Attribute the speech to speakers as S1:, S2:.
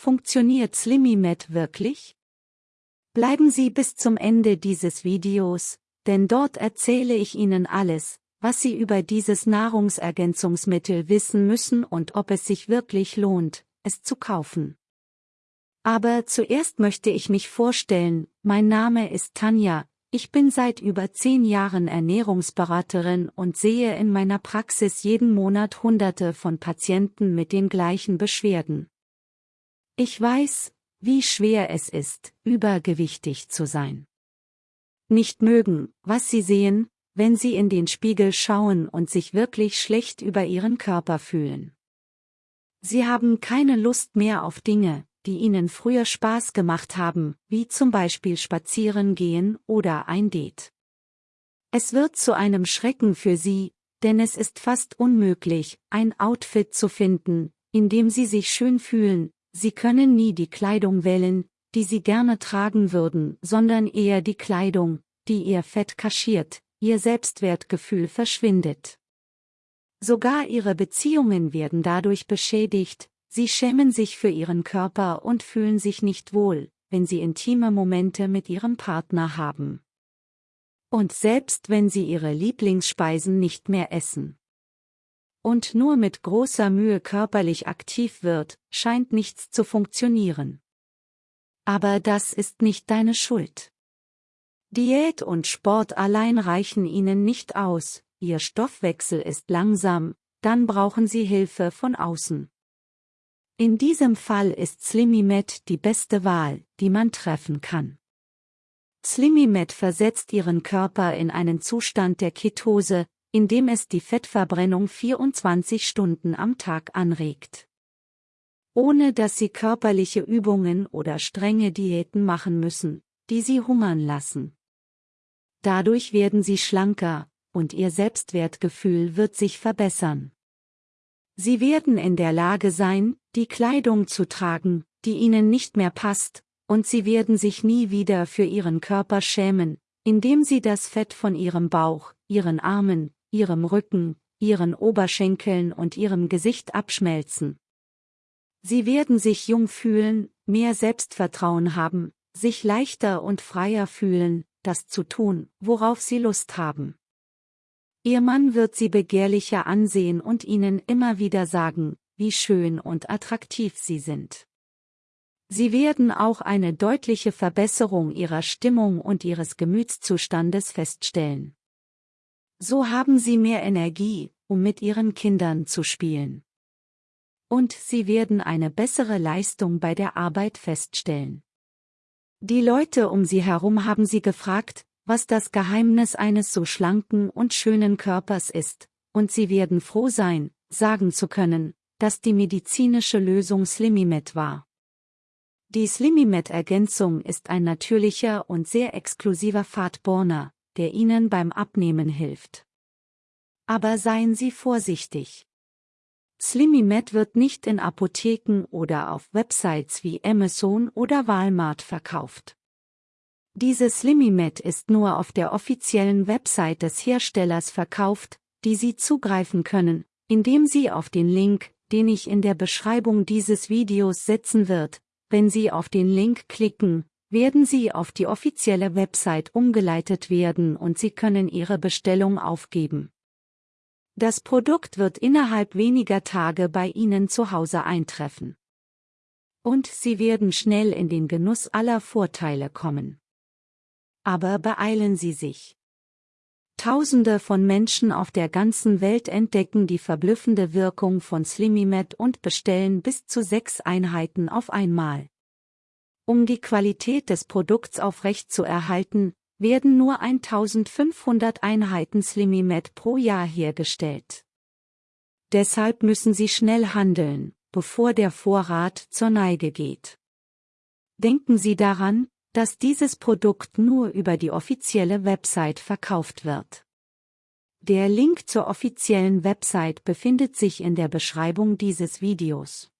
S1: funktioniert SlimmyMed wirklich? Bleiben Sie bis zum Ende dieses Videos, denn dort erzähle ich Ihnen alles, was Sie über dieses Nahrungsergänzungsmittel wissen müssen und ob es sich wirklich lohnt, es zu kaufen. Aber zuerst möchte ich mich vorstellen, mein Name ist Tanja, ich bin seit über zehn Jahren Ernährungsberaterin und sehe in meiner Praxis jeden Monat Hunderte von Patienten mit den gleichen Beschwerden. Ich weiß, wie schwer es ist, übergewichtig zu sein. Nicht mögen, was sie sehen, wenn sie in den Spiegel schauen und sich wirklich schlecht über ihren Körper fühlen. Sie haben keine Lust mehr auf Dinge, die ihnen früher Spaß gemacht haben, wie zum Beispiel spazieren gehen oder ein Date. Es wird zu einem Schrecken für sie, denn es ist fast unmöglich, ein Outfit zu finden, in dem sie sich schön fühlen, sie können nie die Kleidung wählen, die sie gerne tragen würden, sondern eher die Kleidung, die ihr Fett kaschiert, ihr Selbstwertgefühl verschwindet. Sogar ihre Beziehungen werden dadurch beschädigt, sie schämen sich für ihren Körper und fühlen sich nicht wohl, wenn sie intime Momente mit ihrem Partner haben. Und selbst wenn sie ihre Lieblingsspeisen nicht mehr essen. Und nur mit großer Mühe körperlich aktiv wird, scheint nichts zu funktionieren. Aber das ist nicht deine Schuld. Diät und Sport allein reichen ihnen nicht aus, ihr Stoffwechsel ist langsam, dann brauchen sie Hilfe von außen. In diesem Fall ist SlimmyMed die beste Wahl, die man treffen kann. SlimmyMed versetzt ihren Körper in einen Zustand der Ketose, in dem es die Fettverbrennung 24 Stunden am Tag anregt. Ohne dass sie körperliche Übungen oder strenge Diäten machen müssen, die sie hungern lassen. Dadurch werden sie schlanker, und ihr Selbstwertgefühl wird sich verbessern. Sie werden in der Lage sein, die Kleidung zu tragen, die ihnen nicht mehr passt, und sie werden sich nie wieder für ihren Körper schämen, indem sie das Fett von ihrem Bauch, ihren Armen, ihrem Rücken, ihren Oberschenkeln und ihrem Gesicht abschmelzen. Sie werden sich jung fühlen, mehr Selbstvertrauen haben, sich leichter und freier fühlen, das zu tun, worauf sie Lust haben. Ihr Mann wird sie begehrlicher ansehen und ihnen immer wieder sagen, wie schön und attraktiv sie sind. Sie werden auch eine deutliche Verbesserung ihrer Stimmung und ihres Gemütszustandes feststellen. So haben sie mehr Energie, um mit ihren Kindern zu spielen. Und sie werden eine bessere Leistung bei der Arbeit feststellen. Die Leute um sie herum haben sie gefragt, was das Geheimnis eines so schlanken und schönen Körpers ist, und sie werden froh sein, sagen zu können, dass die medizinische Lösung Slimmymed war. Die Slimmymed-Ergänzung ist ein natürlicher und sehr exklusiver Fatborner, der Ihnen beim Abnehmen hilft. Aber seien Sie vorsichtig. SlimmyMed wird nicht in Apotheken oder auf Websites wie Amazon oder Walmart verkauft. Diese SlimmyMed ist nur auf der offiziellen Website des Herstellers verkauft, die Sie zugreifen können, indem Sie auf den Link, den ich in der Beschreibung dieses Videos setzen wird, wenn Sie auf den Link klicken, werden Sie auf die offizielle Website umgeleitet werden und Sie können Ihre Bestellung aufgeben. Das Produkt wird innerhalb weniger Tage bei Ihnen zu Hause eintreffen. Und Sie werden schnell in den Genuss aller Vorteile kommen. Aber beeilen Sie sich. Tausende von Menschen auf der ganzen Welt entdecken die verblüffende Wirkung von Slimmymed und bestellen bis zu sechs Einheiten auf einmal. Um die Qualität des Produkts aufrecht zu erhalten, werden nur 1500 Einheiten Slimmymed pro Jahr hergestellt. Deshalb müssen Sie schnell handeln, bevor der Vorrat zur Neige geht. Denken Sie daran, dass dieses Produkt nur über die offizielle Website verkauft wird. Der Link zur offiziellen Website befindet sich in der Beschreibung dieses Videos.